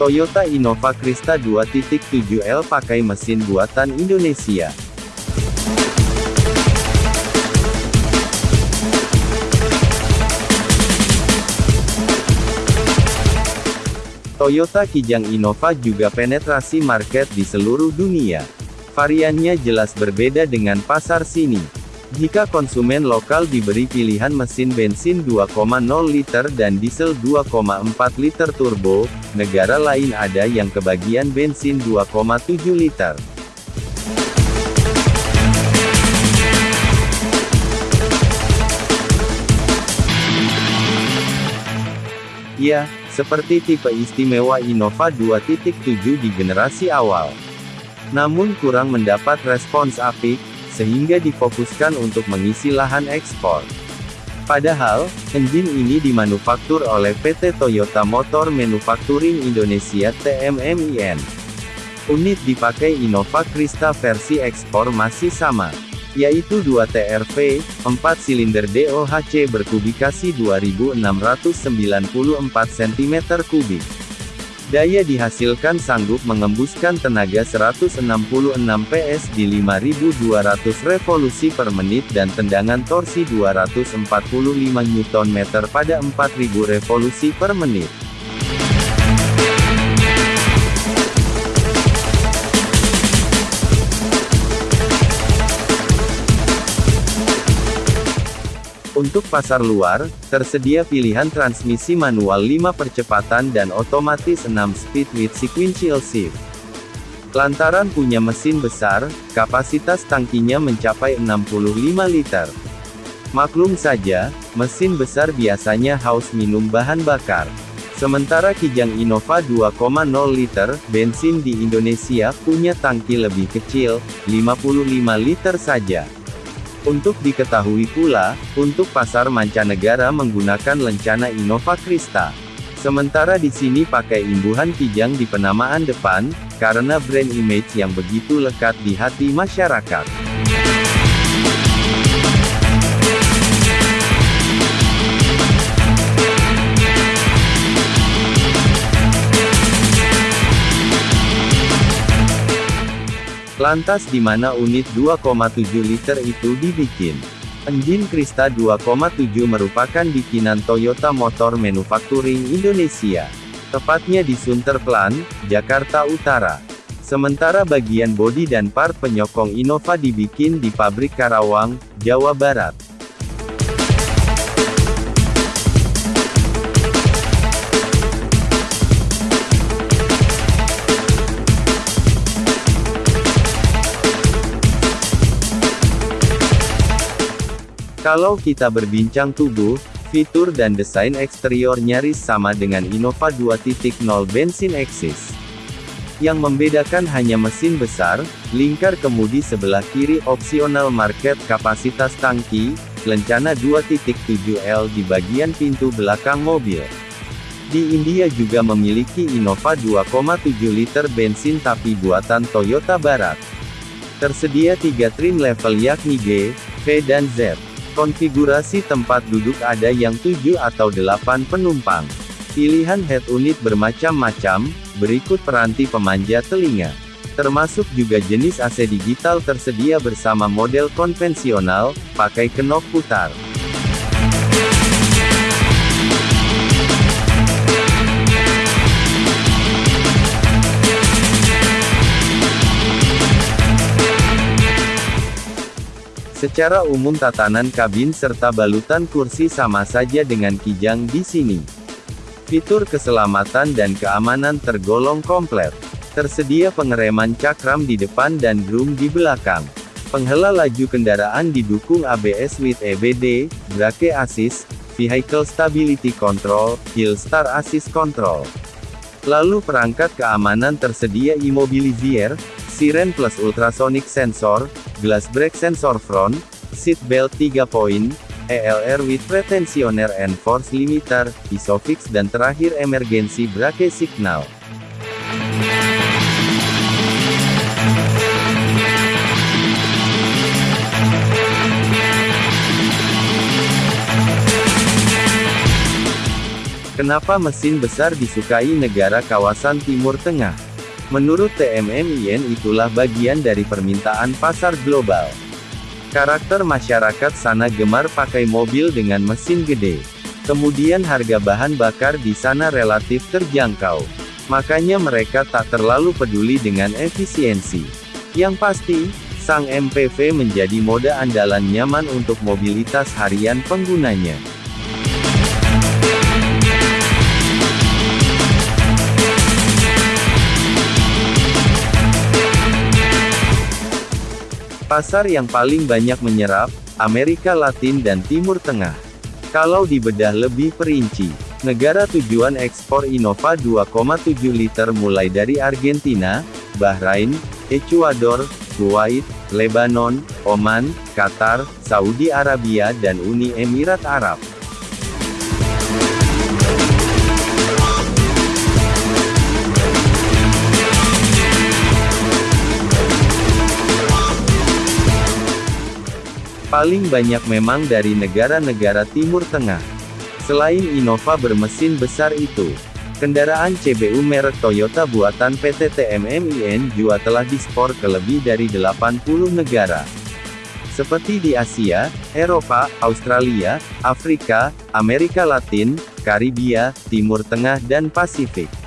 Toyota Innova Krista 2.7L pakai mesin buatan Indonesia. Toyota Kijang Innova juga penetrasi market di seluruh dunia. Variannya jelas berbeda dengan pasar sini. Jika konsumen lokal diberi pilihan mesin bensin 2,0 liter dan diesel 2,4 liter turbo, negara lain ada yang kebagian bensin 2,7 liter. Ya, seperti tipe istimewa Innova 2.7 di generasi awal. Namun kurang mendapat respons apik, sehingga difokuskan untuk mengisi lahan ekspor. Padahal, engine ini dimanufaktur oleh PT Toyota Motor Manufacturing Indonesia TMMIN. Unit dipakai Innova Krista versi ekspor masih sama yaitu 2 TRV, 4 silinder DOHC berkubikasi 2694 cm3. Daya dihasilkan sanggup mengembuskan tenaga 166 PS di 5200 revolusi per menit dan tendangan torsi 245 Nm pada 4000 revolusi per menit. Untuk pasar luar, tersedia pilihan transmisi manual 5 percepatan dan otomatis 6 speed with sequential shift. Lantaran punya mesin besar, kapasitas tangkinya mencapai 65 liter. Maklum saja, mesin besar biasanya haus minum bahan bakar. Sementara Kijang Innova 2,0 liter, bensin di Indonesia, punya tangki lebih kecil, 55 liter saja. Untuk diketahui pula, untuk pasar mancanegara menggunakan lencana Innova Krista. Sementara di sini pakai imbuhan kijang di penamaan depan, karena brand image yang begitu lekat di hati masyarakat. Lantas di mana unit 2,7 liter itu dibikin? Engine Krista 2,7 merupakan bikinan Toyota Motor Manufacturing Indonesia. Tepatnya di Sunterplan, Jakarta Utara. Sementara bagian bodi dan part penyokong Innova dibikin di pabrik Karawang, Jawa Barat. Kalau kita berbincang tubuh, fitur dan desain eksterior nyaris sama dengan Innova 2.0 bensin Exis. Yang membedakan hanya mesin besar, lingkar kemudi sebelah kiri opsional market kapasitas tangki, lencana 2.7L di bagian pintu belakang mobil. Di India juga memiliki Innova 2,7 liter bensin tapi buatan Toyota Barat. Tersedia tiga trim level yakni G, V dan Z. Konfigurasi tempat duduk ada yang 7 atau 8 penumpang. Pilihan head unit bermacam-macam, berikut peranti pemanja telinga. Termasuk juga jenis AC digital tersedia bersama model konvensional, pakai kenop putar. Secara umum tatanan kabin serta balutan kursi sama saja dengan Kijang di sini. Fitur keselamatan dan keamanan tergolong komplit. Tersedia pengereman cakram di depan dan drum di belakang. Penghela laju kendaraan didukung ABS with EBD, Brake Assist, Vehicle Stability Control, Hill Star Assist Control. Lalu perangkat keamanan tersedia Immobilizer, Siren Plus Ultrasonic Sensor, Glass Brake Sensor Front, Seat Belt 3 Point, ELR with Pretensioner and Force Limiter, Isofix dan terakhir Emergency Brake Signal. Kenapa mesin besar disukai negara kawasan Timur Tengah? Menurut TMMIN itulah bagian dari permintaan pasar global. Karakter masyarakat sana gemar pakai mobil dengan mesin gede. Kemudian harga bahan bakar di sana relatif terjangkau. Makanya mereka tak terlalu peduli dengan efisiensi. Yang pasti, sang MPV menjadi mode andalan nyaman untuk mobilitas harian penggunanya. Pasar yang paling banyak menyerap, Amerika Latin dan Timur Tengah. Kalau dibedah lebih perinci, negara tujuan ekspor Innova 2,7 liter mulai dari Argentina, Bahrain, Ecuador, Kuwait, Lebanon, Oman, Qatar, Saudi Arabia dan Uni Emirat Arab. Paling banyak memang dari negara-negara Timur Tengah. Selain Innova bermesin besar itu, Kendaraan CBU merek Toyota buatan PT TMMIN juga telah dispor ke lebih dari 80 negara. Seperti di Asia, Eropa, Australia, Afrika, Amerika Latin, Karibia, Timur Tengah dan Pasifik.